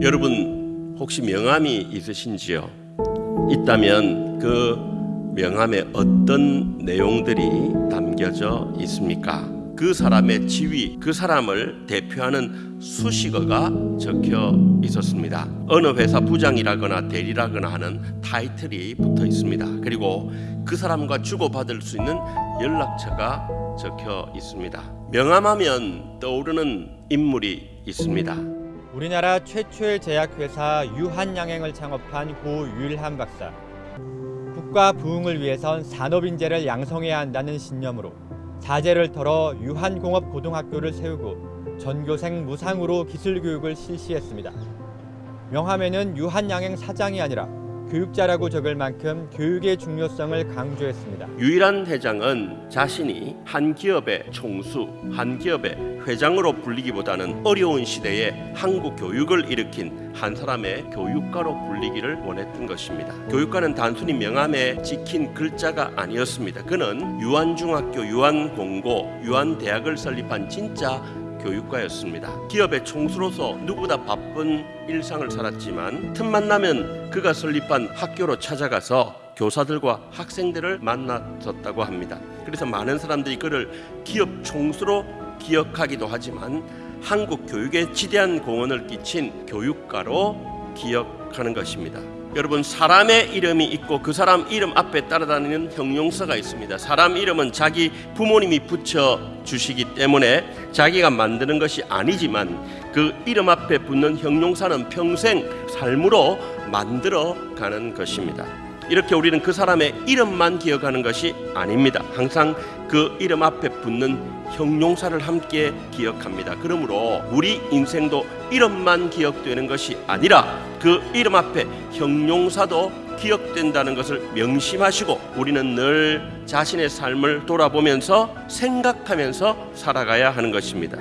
여러분 혹시 명함이 있으신지요? 있다면 그 명함에 어떤 내용들이 담겨져 있습니까? 그 사람의 지위, 그 사람을 대표하는 수식어가 적혀 있었습니다. 어느 회사 부장이라거나 대리라거나 하는 타이틀이 붙어 있습니다. 그리고 그 사람과 주고받을 수 있는 연락처가 적혀 있습니다. 명함하면 떠오르는 인물이 있습니다. 우리나라 최초의 제약회사 유한양행을 창업한 고 유일한 박사. 국가 부흥을 위해선 산업인재를 양성해야 한다는 신념으로 자재를 털어 유한공업고등학교를 세우고 전교생 무상으로 기술교육을 실시했습니다. 명함에는 유한양행 사장이 아니라 교육자라고 적을 만큼 교육의 중요성을 강조했습니다. 유일한 회장은 자신이 한 기업의 총수, 한 기업의 회장으로 불리기보다는 어려운 시대에 한국 교육을 일으킨 한 사람의 교육가로 불리기를 원했던 것입니다. 교육가는 단순히 명함에 찍힌 글자가 아니었습니다. 그는 유한중학교, 유한공고, 유한대학을 설립한 진짜 교육가였습니다. 기업의 총수로서 누구보다 바쁜 일상을 살았지만 틈만 나면 그가 설립한 학교로 찾아가서 교사들과 학생들을 만났었다고 합니다. 그래서 많은 사람들이 그를 기업 총수로 기억하기도 하지만 한국 교육에 지대한 공헌을 끼친 교육가로 기억하는 것입니다. 여러분 사람의 이름이 있고 그 사람 이름 앞에 따라다니는 형용사가 있습니다. 사람 이름은 자기 부모님이 붙여 주시기 때문에 자기가 만드는 것이 아니지만 그 이름 앞에 붙는 형용사는 평생 삶으로 만들어 가는 것입니다. 이렇게 우리는 그 사람의 이름만 기억하는 것이 아닙니다. 항상 그 이름 앞에 붙는 형용사를 함께 기억합니다. 그러므로 우리 인생도 이름만 기억되는 것이 아니라 그 이름 앞에 형용사도 기억된다는 것을 명심하시고 우리는 늘 자신의 삶을 돌아보면서 생각하면서 살아가야 하는 것입니다.